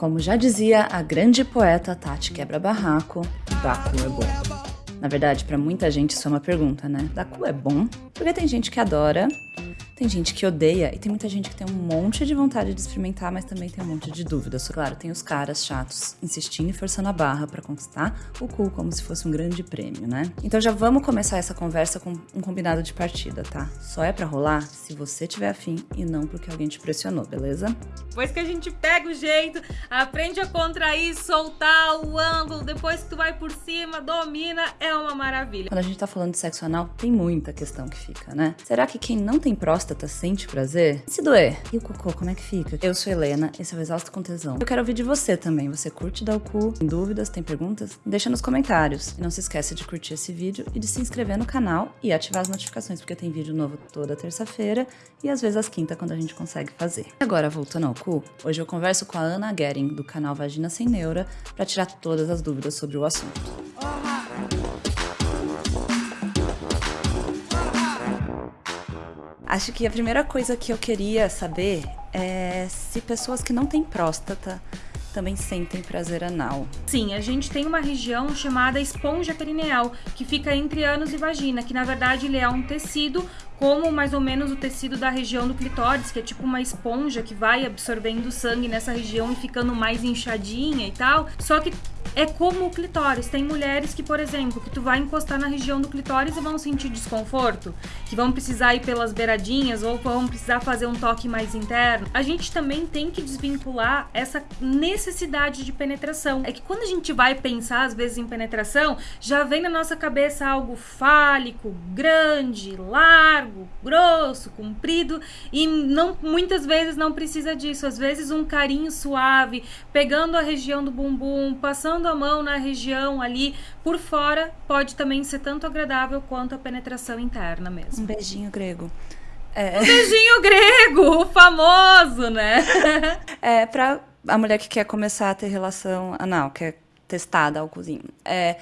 Como já dizia a grande poeta Tati Quebra-Barraco, Baku é bom. Na verdade, para muita gente isso é uma pergunta, né? Baku é bom? Porque tem gente que adora tem gente que odeia e tem muita gente que tem um monte de vontade de experimentar, mas também tem um monte de dúvidas. Claro, tem os caras chatos insistindo e forçando a barra para conquistar o cu como se fosse um grande prêmio, né? Então já vamos começar essa conversa com um combinado de partida, tá? Só é para rolar se você tiver afim e não porque alguém te pressionou, beleza? Depois que a gente pega o jeito, aprende a contrair, soltar o ângulo, depois que tu vai por cima, domina, é uma maravilha. Quando a gente tá falando de sexo anal, tem muita questão que fica, né? Será que quem não tem próstata próstata sente prazer? Se doer, e o cocô, como é que fica? Eu sou Helena, esse é o Exausto com Tesão. Eu quero ouvir de você também. Você curte dar o cu? Tem dúvidas? Tem perguntas? Deixa nos comentários. E não se esqueça de curtir esse vídeo e de se inscrever no canal e ativar as notificações, porque tem vídeo novo toda terça-feira e às vezes às quinta quando a gente consegue fazer. Agora, voltando ao cu, hoje eu converso com a Ana Gering, do canal Vagina Sem Neura, para tirar todas as dúvidas sobre o assunto. Acho que a primeira coisa que eu queria saber é se pessoas que não têm próstata também sentem prazer anal. Sim, a gente tem uma região chamada esponja perineal, que fica entre ânus e vagina, que na verdade ele é um tecido como mais ou menos o tecido da região do clitóris, que é tipo uma esponja que vai absorvendo sangue nessa região e ficando mais inchadinha e tal. Só que é como o clitóris. Tem mulheres que, por exemplo, que tu vai encostar na região do clitóris e vão sentir desconforto, que vão precisar ir pelas beiradinhas ou vão precisar fazer um toque mais interno. A gente também tem que desvincular essa necessidade de penetração. É que quando a gente vai pensar às vezes em penetração, já vem na nossa cabeça algo fálico, grande, largo, grosso, comprido e não muitas vezes não precisa disso. Às vezes um carinho suave, pegando a região do bumbum, passando a mão na região ali por fora, pode também ser tanto agradável quanto a penetração interna mesmo. Um beijinho grego. É... Um beijinho grego, o famoso, né? é, pra a mulher que quer começar a ter relação anal, quer testar, dar o cozinho. É,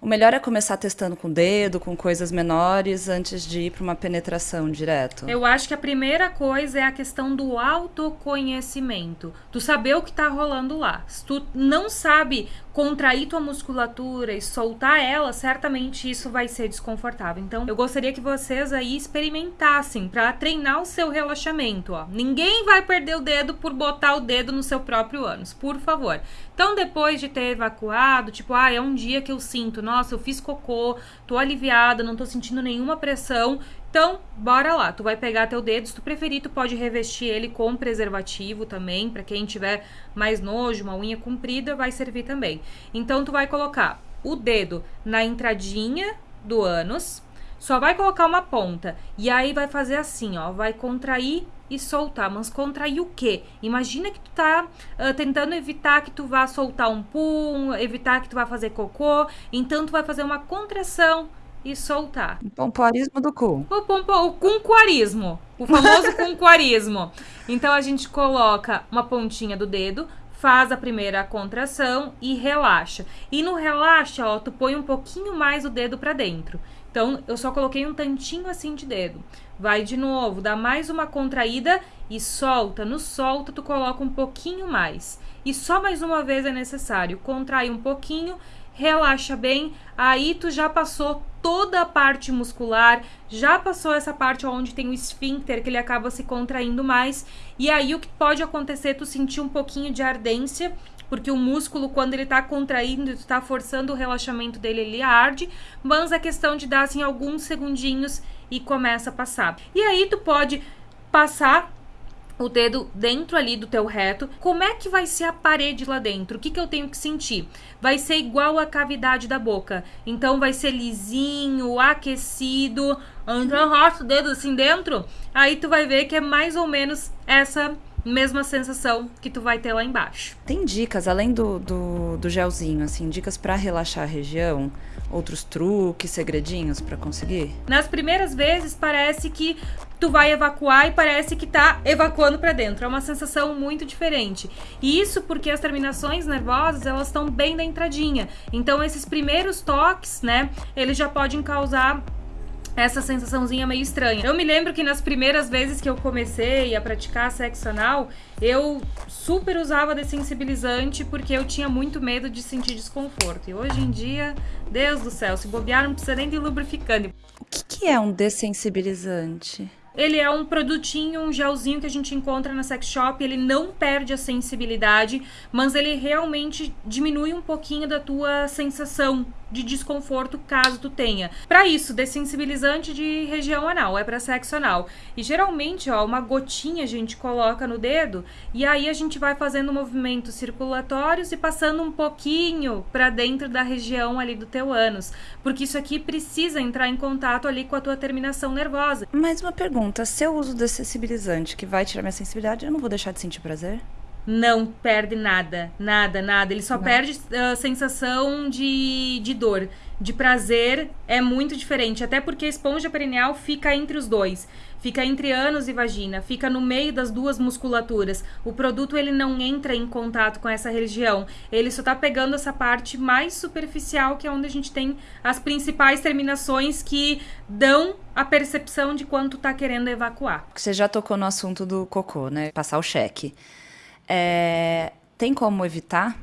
o melhor é começar testando com o dedo, com coisas menores, antes de ir para uma penetração direto. Eu acho que a primeira coisa é a questão do autoconhecimento. Tu saber o que está rolando lá. Se tu não sabe contrair tua musculatura e soltar ela, certamente isso vai ser desconfortável. Então, eu gostaria que vocês aí experimentassem para treinar o seu relaxamento, ó. Ninguém vai perder o dedo por botar o dedo no seu próprio ânus, por favor. Então, depois de ter evacuado, tipo, ah, é um dia que eu sinto, nossa, eu fiz cocô, tô aliviada, não tô sentindo nenhuma pressão, então, bora lá. Tu vai pegar teu dedo, se tu preferir, tu pode revestir ele com preservativo também, para quem tiver mais nojo, uma unha comprida, vai servir também. Então, tu vai colocar o dedo na entradinha do ânus, só vai colocar uma ponta e aí vai fazer assim, ó, vai contrair e soltar. Mas contrair o quê? Imagina que tu tá uh, tentando evitar que tu vá soltar um pum, evitar que tu vá fazer cocô, então tu vai fazer uma contração e soltar. Pompoarismo do cu. O, pompo, o cunquarismo. O famoso cunquarismo. Então a gente coloca uma pontinha do dedo, faz a primeira contração e relaxa. E no relaxa, ó, tu põe um pouquinho mais o dedo para dentro. Então eu só coloquei um tantinho assim de dedo. Vai de novo, dá mais uma contraída e solta. No solta tu coloca um pouquinho mais. E só mais uma vez é necessário. Contrai um pouquinho relaxa bem, aí tu já passou toda a parte muscular, já passou essa parte onde tem o esfíncter, que ele acaba se contraindo mais, e aí o que pode acontecer, tu sentir um pouquinho de ardência, porque o músculo, quando ele tá contraindo, tu tá forçando o relaxamento dele, ele arde, mas a questão de dar, assim, alguns segundinhos e começa a passar. E aí tu pode passar o dedo dentro ali do teu reto. Como é que vai ser a parede lá dentro? O que, que eu tenho que sentir? Vai ser igual a cavidade da boca. Então vai ser lisinho, aquecido. Então roça o dedo assim dentro. Aí tu vai ver que é mais ou menos essa mesma sensação que tu vai ter lá embaixo. Tem dicas, além do, do, do gelzinho, assim, dicas para relaxar a região? Outros truques, segredinhos para conseguir? Nas primeiras vezes parece que tu vai evacuar e parece que tá evacuando para dentro. É uma sensação muito diferente. E isso porque as terminações nervosas, elas estão bem da entradinha. Então esses primeiros toques, né, eles já podem causar essa sensaçãozinha meio estranha. Eu me lembro que nas primeiras vezes que eu comecei a praticar sexo anal, eu super usava dessensibilizante porque eu tinha muito medo de sentir desconforto. E hoje em dia, Deus do céu, se bobear não precisa nem de lubrificante. O que, que é um dessensibilizante? Ele é um produtinho, um gelzinho que a gente encontra na sex shop. Ele não perde a sensibilidade, mas ele realmente diminui um pouquinho da tua sensação de desconforto caso tu tenha. Para isso, dessensibilizante de região anal, é para sexo anal. E geralmente, ó, uma gotinha a gente coloca no dedo e aí a gente vai fazendo movimentos circulatórios e passando um pouquinho para dentro da região ali do teu ânus, porque isso aqui precisa entrar em contato ali com a tua terminação nervosa. Mais uma pergunta, se eu uso dessensibilizante que vai tirar minha sensibilidade, eu não vou deixar de sentir prazer? não perde nada, nada, nada. Ele só não. perde a uh, sensação de, de dor. De prazer é muito diferente, até porque a esponja perineal fica entre os dois. Fica entre ânus e vagina, fica no meio das duas musculaturas. O produto ele não entra em contato com essa região. Ele só tá pegando essa parte mais superficial, que é onde a gente tem as principais terminações que dão a percepção de quanto tá querendo evacuar. Você já tocou no assunto do cocô, né? Passar o cheque. É, tem como evitar?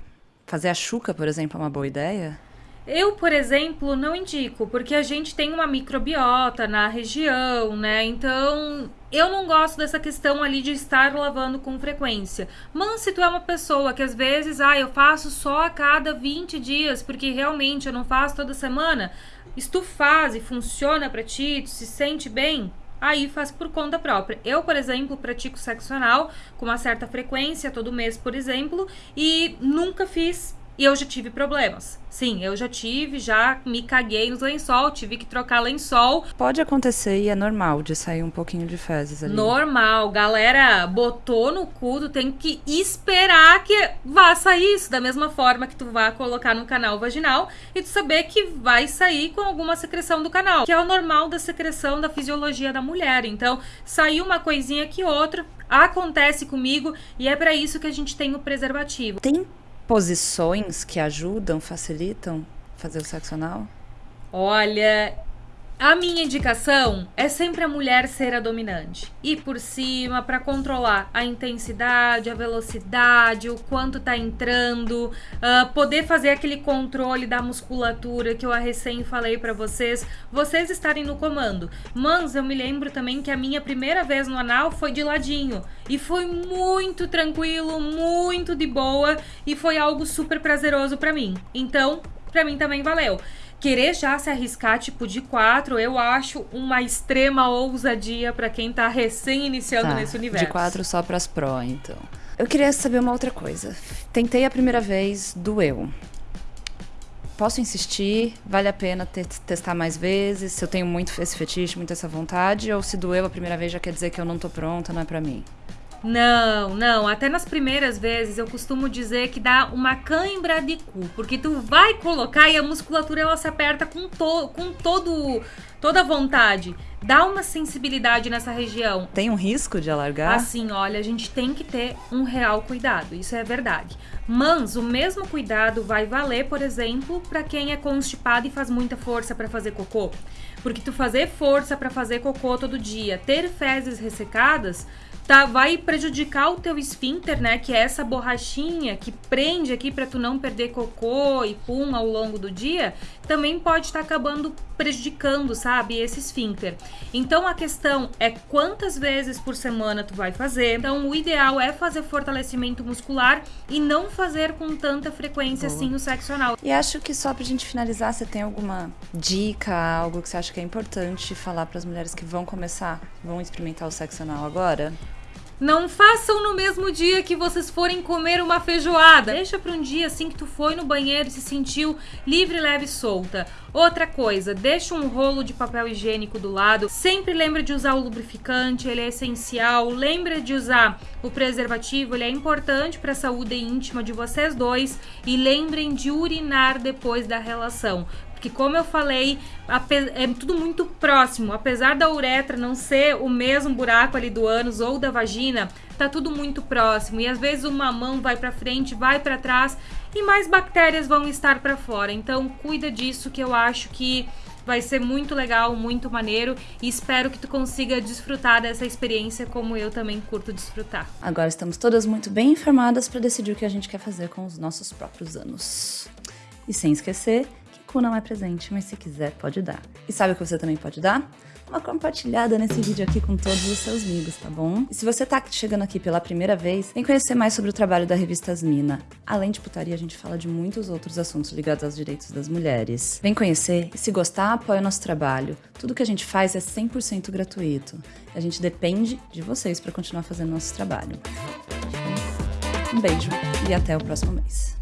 Fazer a chuca, por exemplo, é uma boa ideia? Eu, por exemplo, não indico, porque a gente tem uma microbiota na região, né? Então, eu não gosto dessa questão ali de estar lavando com frequência. Mas se tu é uma pessoa que às vezes, ah, eu faço só a cada 20 dias, porque realmente eu não faço toda semana, se e funciona para ti, tu se sente bem, aí faz por conta própria. Eu, por exemplo, pratico sexo anal com uma certa frequência, todo mês, por exemplo, e nunca fiz e eu já tive problemas. Sim, eu já tive, já me caguei nos lençol, tive que trocar lençol. Pode acontecer e é normal de sair um pouquinho de fezes ali. Normal, galera, botou no cu, tu tem que esperar que vá sair isso. Da mesma forma que tu vá colocar no canal vaginal e tu saber que vai sair com alguma secreção do canal. Que é o normal da secreção da fisiologia da mulher. Então, saiu uma coisinha que outra, acontece comigo e é para isso que a gente tem o preservativo. Tem posições que ajudam, facilitam fazer o sexo anal? Olha, a minha indicação é sempre a mulher ser a dominante. Ir por cima para controlar a intensidade, a velocidade, o quanto tá entrando, uh, poder fazer aquele controle da musculatura que eu recém falei para vocês, vocês estarem no comando. Mas eu me lembro também que a minha primeira vez no anal foi de ladinho e foi muito tranquilo, muito de boa e foi algo super prazeroso para mim. Então, para mim também valeu querer já se arriscar tipo de quatro, eu acho uma extrema ousadia para quem tá recém iniciando tá, nesse universo. De quatro só pras pró, então. Eu queria saber uma outra coisa. Tentei a primeira vez, doeu. Posso insistir? Vale a pena ter, testar mais vezes? Se eu tenho muito esse fetiche, muito essa vontade? Ou se doeu a primeira vez já quer dizer que eu não tô pronta, não é pra mim? Não, não. Até nas primeiras vezes eu costumo dizer que dá uma cãibra de cu, porque tu vai colocar e a musculatura ela se aperta com, to, com todo toda a vontade. Dá uma sensibilidade nessa região. Tem um risco de alargar? Assim, olha, a gente tem que ter um real cuidado, isso é verdade. Mas o mesmo cuidado vai valer, por exemplo, para quem é constipado e faz muita força para fazer cocô. Porque tu fazer força para fazer cocô todo dia, ter fezes ressecadas, tá, vai prejudicar o teu esfíncter, né? Que é essa borrachinha que prende aqui para tu não perder cocô e pum ao longo do dia, também pode estar tá acabando prejudicando, sabe, esse esfíncter. Então a questão é quantas vezes por semana tu vai fazer. Então o ideal é fazer fortalecimento muscular e não fazer com tanta frequência Boa. assim o sexo anal. E acho que só pra gente finalizar, você tem alguma dica, algo que você acha que é importante falar para as mulheres que vão começar, vão experimentar o sexo anal agora? Não façam no mesmo dia que vocês forem comer uma feijoada. Deixa para um dia assim que tu foi no banheiro e se sentiu livre, leve e solta. Outra coisa, deixa um rolo de papel higiênico do lado. Sempre lembra de usar o lubrificante, ele é essencial. Lembra de usar o preservativo, ele é importante para a saúde íntima de vocês dois. E lembrem de urinar depois da relação. Porque, como eu falei, é tudo muito próximo. Apesar da uretra não ser o mesmo buraco ali do ânus ou da vagina, tá tudo muito próximo. E às vezes uma mão vai para frente, vai para trás e mais bactérias vão estar para fora. Então, cuida disso que eu acho que vai ser muito legal, muito maneiro e espero que tu consiga desfrutar dessa experiência como eu também curto desfrutar. Agora estamos todas muito bem informadas para decidir o que a gente quer fazer com os nossos próprios anos. E sem esquecer que cu não é presente, mas se quiser pode dar. E sabe o que você também pode dar? uma compartilhada nesse vídeo aqui com todos os seus amigos, tá bom? E se você tá chegando aqui pela primeira vez, vem conhecer mais sobre o trabalho da revista Asmina. Além de putaria, a gente fala de muitos outros assuntos ligados aos direitos das mulheres. Vem conhecer e se gostar, apoia o nosso trabalho. Tudo que a gente faz é 100% gratuito. A gente depende de vocês para continuar fazendo nosso trabalho. Um beijo e até o próximo mês.